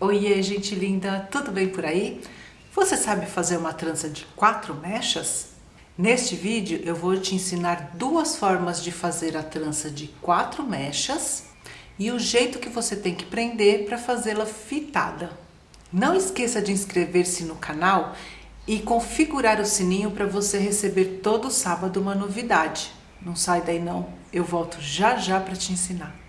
Oiê, gente linda, tudo bem por aí? Você sabe fazer uma trança de quatro mechas? Neste vídeo eu vou te ensinar duas formas de fazer a trança de quatro mechas e o jeito que você tem que prender para fazê-la fitada. Não esqueça de inscrever-se no canal e configurar o sininho para você receber todo sábado uma novidade. Não sai daí não, eu volto já já para te ensinar.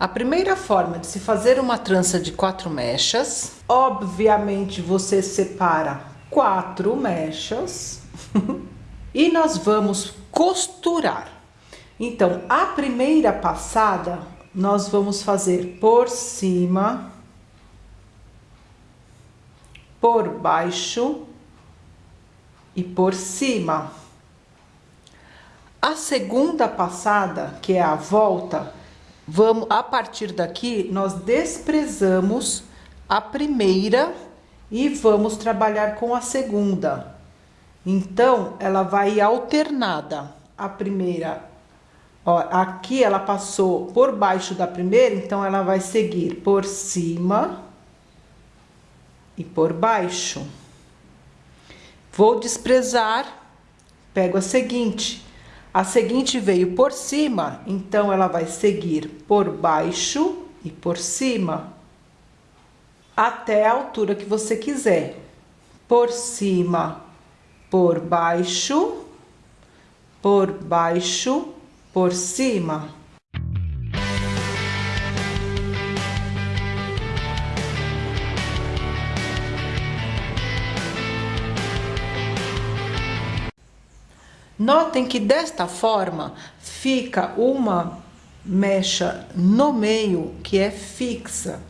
A primeira forma de se fazer uma trança de quatro mechas, obviamente você separa quatro mechas e nós vamos costurar. Então, a primeira passada nós vamos fazer por cima, por baixo e por cima. A segunda passada, que é a volta, vamos a partir daqui nós desprezamos a primeira e vamos trabalhar com a segunda. Então, ela vai alternada. A primeira, ó, aqui ela passou por baixo da primeira, então ela vai seguir por cima e por baixo. Vou desprezar, pego a seguinte. A seguinte veio por cima, então ela vai seguir por baixo e por cima, até a altura que você quiser. Por cima, por baixo, por baixo, por cima. Notem que desta forma fica uma mecha no meio que é fixa.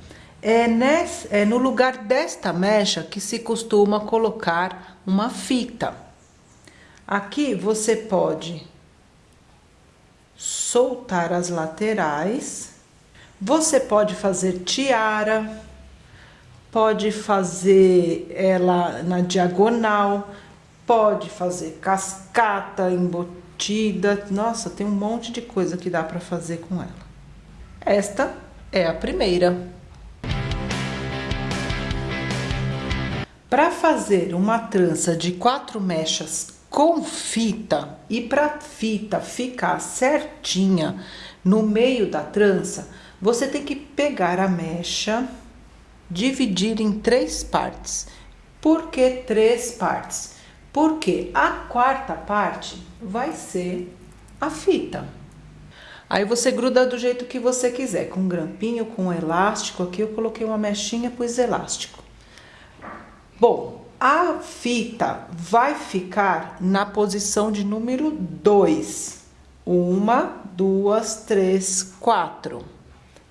É, nesse, é no lugar desta mecha que se costuma colocar uma fita. Aqui você pode soltar as laterais. Você pode fazer tiara, pode fazer ela na diagonal, pode fazer cascata embutida. Nossa, tem um monte de coisa que dá para fazer com ela. Esta é a primeira. Para fazer uma trança de quatro mechas com fita e para fita ficar certinha no meio da trança, você tem que pegar a mecha, dividir em três partes. Por que três partes? Porque a quarta parte vai ser a fita. Aí você gruda do jeito que você quiser, com grampinho, com elástico. Aqui eu coloquei uma mechinha, pus elástico. Bom, a fita vai ficar na posição de número 2. Uma, duas, três, quatro.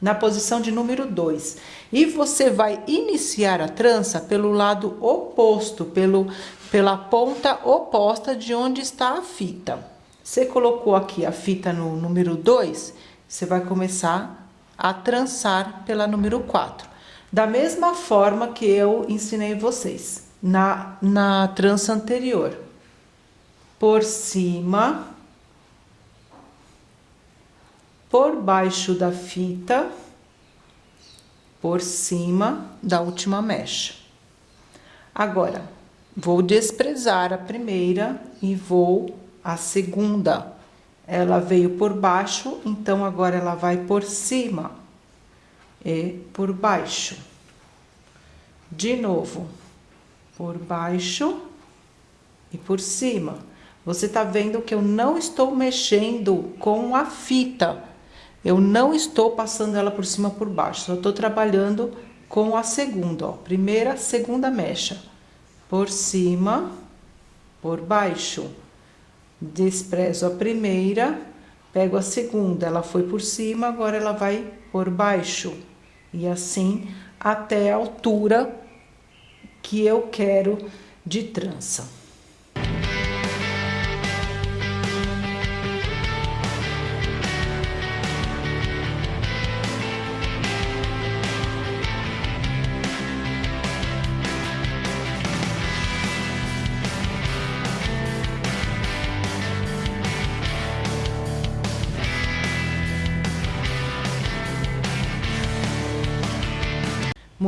Na posição de número 2. E você vai iniciar a trança pelo lado oposto, pelo pela ponta oposta de onde está a fita. Você colocou aqui a fita no número 2, você vai começar a trançar pela número 4. Da mesma forma que eu ensinei vocês na, na trança anterior. Por cima, por baixo da fita, por cima da última mecha. Agora, Vou desprezar a primeira e vou a segunda. Ela veio por baixo, então agora ela vai por cima e por baixo. De novo, por baixo e por cima. Você tá vendo que eu não estou mexendo com a fita. Eu não estou passando ela por cima por baixo, só estou trabalhando com a segunda, ó. Primeira, segunda mecha por cima, por baixo. Desprezo a primeira, pego a segunda, ela foi por cima, agora ela vai por baixo. E assim até a altura que eu quero de trança.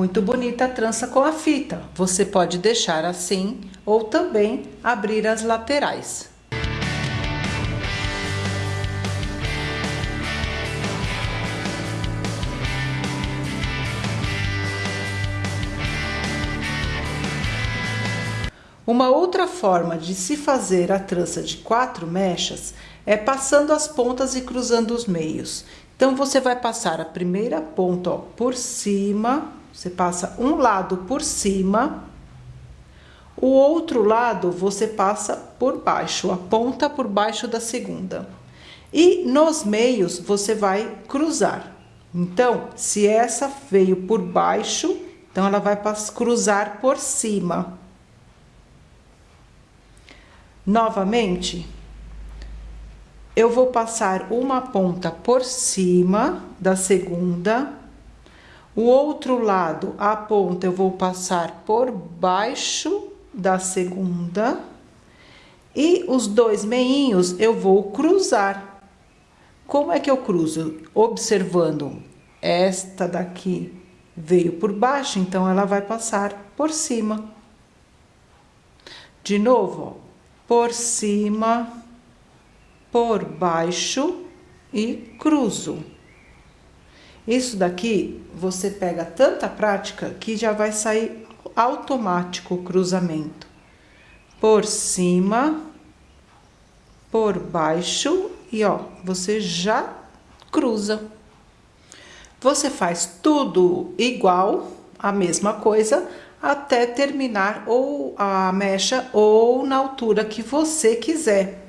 Muito bonita a trança com a fita. Você pode deixar assim ou também abrir as laterais. Uma outra forma de se fazer a trança de quatro mechas é passando as pontas e cruzando os meios. Então, você vai passar a primeira ponta ó, por cima você passa um lado por cima, o outro lado você passa por baixo, a ponta por baixo da segunda. E nos meios você vai cruzar. Então, se essa veio por baixo, então ela vai cruzar por cima. Novamente, eu vou passar uma ponta por cima da segunda o outro lado, a ponta, eu vou passar por baixo da segunda. E os dois meinhos eu vou cruzar. Como é que eu cruzo? Observando esta daqui veio por baixo, então ela vai passar por cima. De novo, por cima, por baixo e cruzo. Isso daqui você pega tanta prática que já vai sair automático o cruzamento. Por cima, por baixo e ó, você já cruza. Você faz tudo igual, a mesma coisa, até terminar ou a mecha ou na altura que você quiser.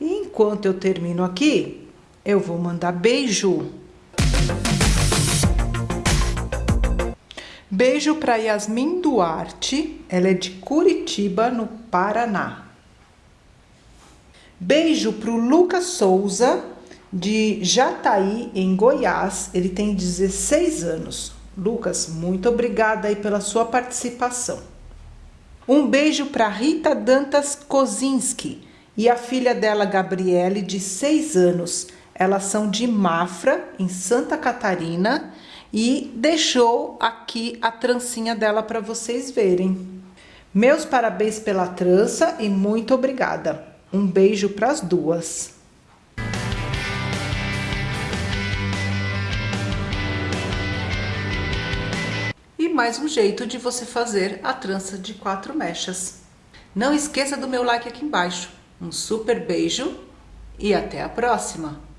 E enquanto eu termino aqui, eu vou mandar beijo. Beijo para Yasmin Duarte, ela é de Curitiba, no Paraná. Beijo para o Lucas Souza, de Jataí, em Goiás, ele tem 16 anos. Lucas, muito obrigada aí pela sua participação. Um beijo para Rita Dantas Kozinski e a filha dela, Gabriele, de 6 anos. Elas são de Mafra, em Santa Catarina, e deixou aqui a trancinha dela para vocês verem. Meus parabéns pela trança e muito obrigada. Um beijo para as duas. E mais um jeito de você fazer a trança de quatro mechas. Não esqueça do meu like aqui embaixo. Um super beijo e até a próxima!